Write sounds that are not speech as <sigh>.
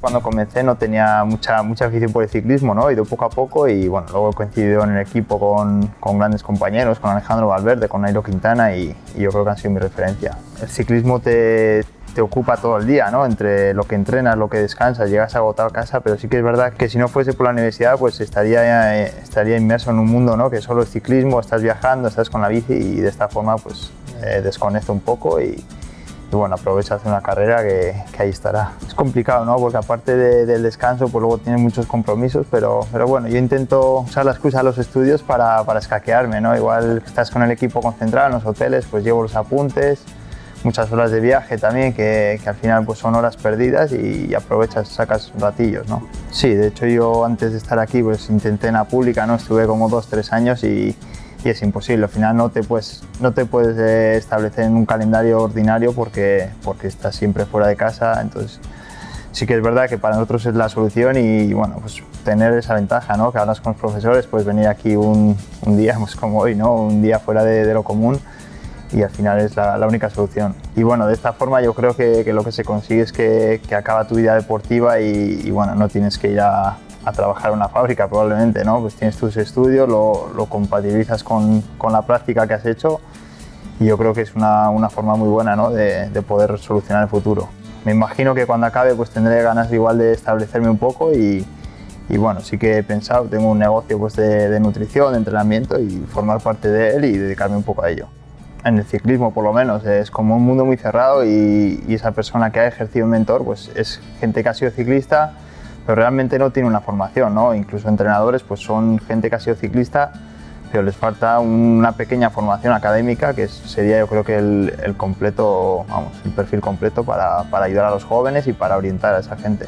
cuando comencé no tenía mucha, mucha afición por el ciclismo, ¿no? he ido poco a poco y bueno, luego he coincidido en el equipo con, con grandes compañeros, con Alejandro Valverde, con Nairo Quintana y, y, yo creo que han sido mi referencia. El ciclismo te, te ocupa todo el día, ¿no? entre lo que entrenas, lo que descansas, llegas agotado a casa, pero sí que es verdad que si no fuese por la universidad pues estaría, eh, estaría inmerso en un mundo ¿no? que solo es ciclismo, estás viajando, estás con la bici y de esta forma pues eh, desconecto un poco y, y bueno, aprovecha hacer una carrera que, que, ahí estará. Es complicado, ¿no? Porque aparte de, del descanso, pues luego tienes muchos compromisos, pero, pero bueno, yo intento usar la excusa de los estudios para, para escaquearme, ¿no? Igual estás con el equipo concentrado en los hoteles, pues llevo los apuntes, muchas horas de viaje también, que, que al final pues son horas perdidas y, aprovechas, sacas ratillos, ¿no? Sí, de hecho yo antes de estar aquí pues intenté en la pública, ¿no? Estuve como dos, tres años y, y es imposible. Al final no te puedes, no te puedes eh, establecer en un calendario ordinario porque, porque estás siempre fuera de casa. Entonces, sí que es verdad que para nosotros es la solución y bueno, pues tener esa ventaja, ¿no? Que hablas con los profesores, puedes venir aquí un, un día, <laughs> pues como hoy, ¿no? Un día fuera de, de lo común y al final es la, la, única solución. Y bueno, de esta forma yo creo que, que lo que se consigue es que, que acaba tu vida deportiva y, y bueno, no tienes que ir a, a trabajar en una fábrica probablemente, ¿no? Pues tienes tus estudios, lo, lo compatibilizas con, con, la práctica que has hecho y yo creo que es una, una forma muy buena ¿no? de, de, poder solucionar el futuro. Me imagino que cuando acabe pues tendré ganas igual de establecerme un poco y, y bueno, sí que he pensado, tengo un negocio pues de, de nutrición, de entrenamiento y formar parte de él y dedicarme un poco a ello en el ciclismo por lo menos, es como un mundo muy cerrado y, y, esa persona que ha ejercido un mentor pues es gente que ha sido ciclista pero realmente no tiene una formación, ¿no? Incluso entrenadores pues son gente que ha sido ciclista, pero les falta una pequeña formación académica que sería yo creo que el, completo, vamos, el perfil completo para ayudar a los jóvenes y para orientar a esa gente.